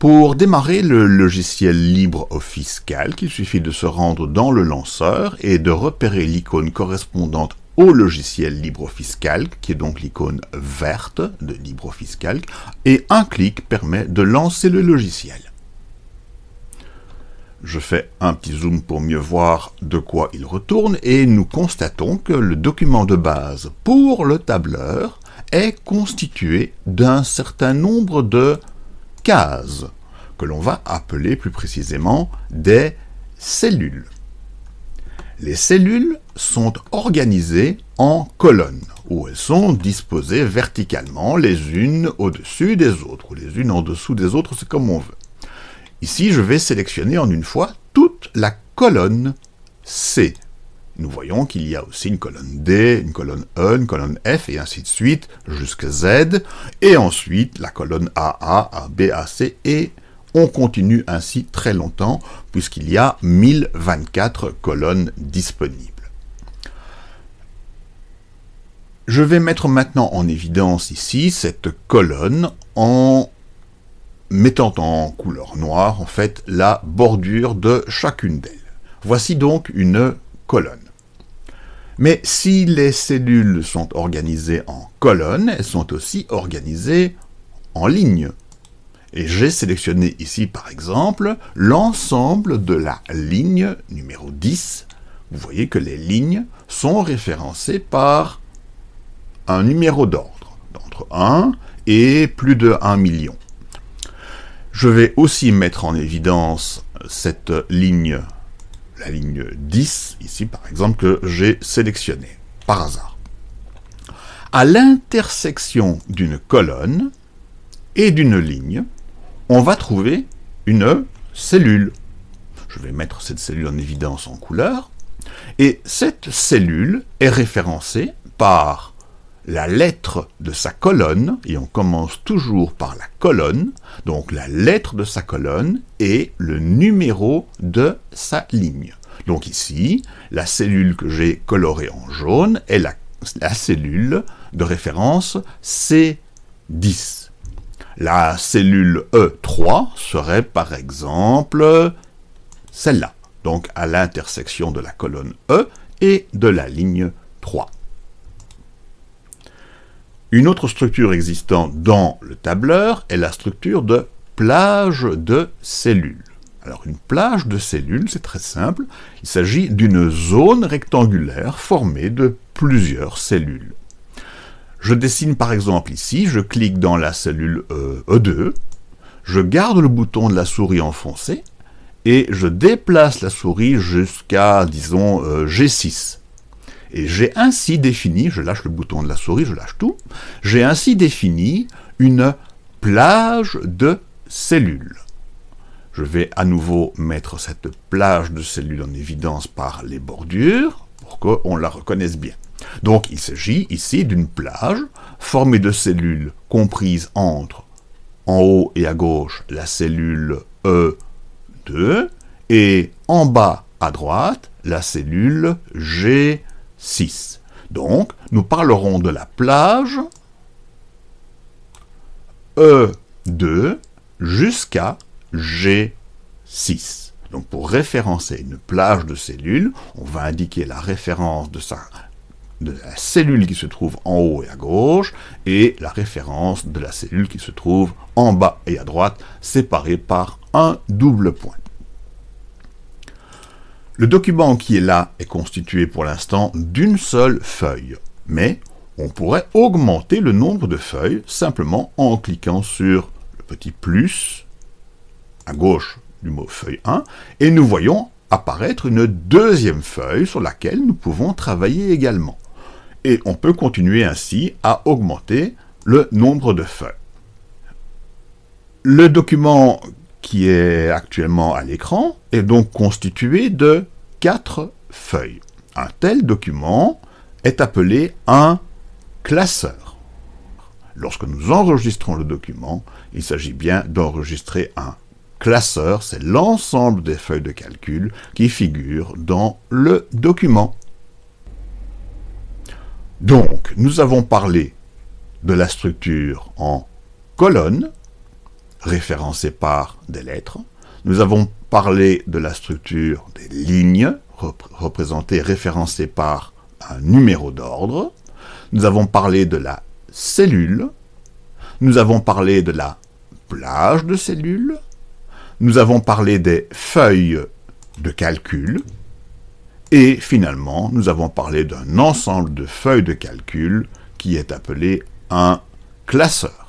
Pour démarrer le logiciel LibreOffice Calc, il suffit de se rendre dans le lanceur et de repérer l'icône correspondante au logiciel LibreOffice Calc, qui est donc l'icône verte de LibreOffice Calc, et un clic permet de lancer le logiciel. Je fais un petit zoom pour mieux voir de quoi il retourne, et nous constatons que le document de base pour le tableur est constitué d'un certain nombre de cases, que l'on va appeler plus précisément des cellules. Les cellules sont organisées en colonnes, où elles sont disposées verticalement les unes au-dessus des autres, ou les unes en dessous des autres, c'est comme on veut. Ici, je vais sélectionner en une fois toute la colonne C. Nous voyons qu'il y a aussi une colonne D, une colonne E, une colonne F, et ainsi de suite, jusqu'à Z, et ensuite la colonne AA, AB, AC, et on continue ainsi très longtemps, puisqu'il y a 1024 colonnes disponibles. Je vais mettre maintenant en évidence ici cette colonne en mettant en couleur noire, en fait, la bordure de chacune d'elles. Voici donc une Mais si les cellules sont organisées en colonnes, elles sont aussi organisées en lignes. Et j'ai sélectionné ici, par exemple, l'ensemble de la ligne numéro 10. Vous voyez que les lignes sont référencées par un numéro d'ordre, d'entre 1 et plus de 1 million. Je vais aussi mettre en évidence cette ligne, la ligne 10, ici par exemple, que j'ai sélectionnée, par hasard. À l'intersection d'une colonne et d'une ligne, on va trouver une cellule. Je vais mettre cette cellule en évidence en couleur. Et cette cellule est référencée par la lettre de sa colonne, et on commence toujours par la colonne, donc la lettre de sa colonne et le numéro de sa ligne. Donc ici, la cellule que j'ai colorée en jaune est la, cellule de référence C10. La cellule E3 serait par exemple celle-là, donc à l'intersection de la colonne E et de la ligne 3. Une autre structure existant dans le tableur est la structure de plage de cellules. Alors une plage de cellules, c'est très simple, il s'agit d'une zone rectangulaire formée de plusieurs cellules. Je dessine par exemple ici, je clique dans la cellule E2, e je garde le bouton de la souris enfoncé, et je déplace la souris jusqu'à, disons, euh, G6. Et j'ai ainsi défini, je lâche le bouton de la souris, je lâche tout, j'ai ainsi défini une plage de cellules. Je vais à nouveau mettre cette plage de cellules en évidence par les bordures, pour qu'on la reconnaisse bien. Donc il s'agit ici d'une plage formée de cellules comprises entre, en haut et à gauche, la cellule E2, et en bas à droite, la cellule G6. Donc, nous parlerons de la plage E2 jusqu'à G6. Donc, pour référencer une plage de cellules, on va indiquer la référence de de la cellule qui se trouve en haut et à gauche, et la référence de la cellule qui se trouve en bas et à droite, séparée par un double point. Le document qui est là est constitué pour l'instant d'une seule feuille, mais on pourrait augmenter le nombre de feuilles simplement en cliquant sur le petit plus à gauche du mot feuille 1, et nous voyons apparaître une deuxième feuille sur laquelle nous pouvons travailler également et on peut continuer ainsi à augmenter le nombre de feuilles. Le document qui est actuellement à l'écran est donc constitué de quatre feuilles. Un tel document est appelé un classeur. Lorsque nous enregistrons le document, il s'agit bien d'enregistrer un classeur, c'est l'ensemble des feuilles de calcul qui figurent dans le document. Donc, nous avons parlé de la structure en colonne, référencées par des lettres. Nous avons parlé de la structure des lignes, représentées, référencées par un numéro d'ordre. Nous avons parlé de la cellule. Nous avons parlé de la plage de cellules. Nous avons parlé des feuilles de calcul. Et finalement, nous avons parlé d'un ensemble de feuilles de calcul qui est appelé un classeur.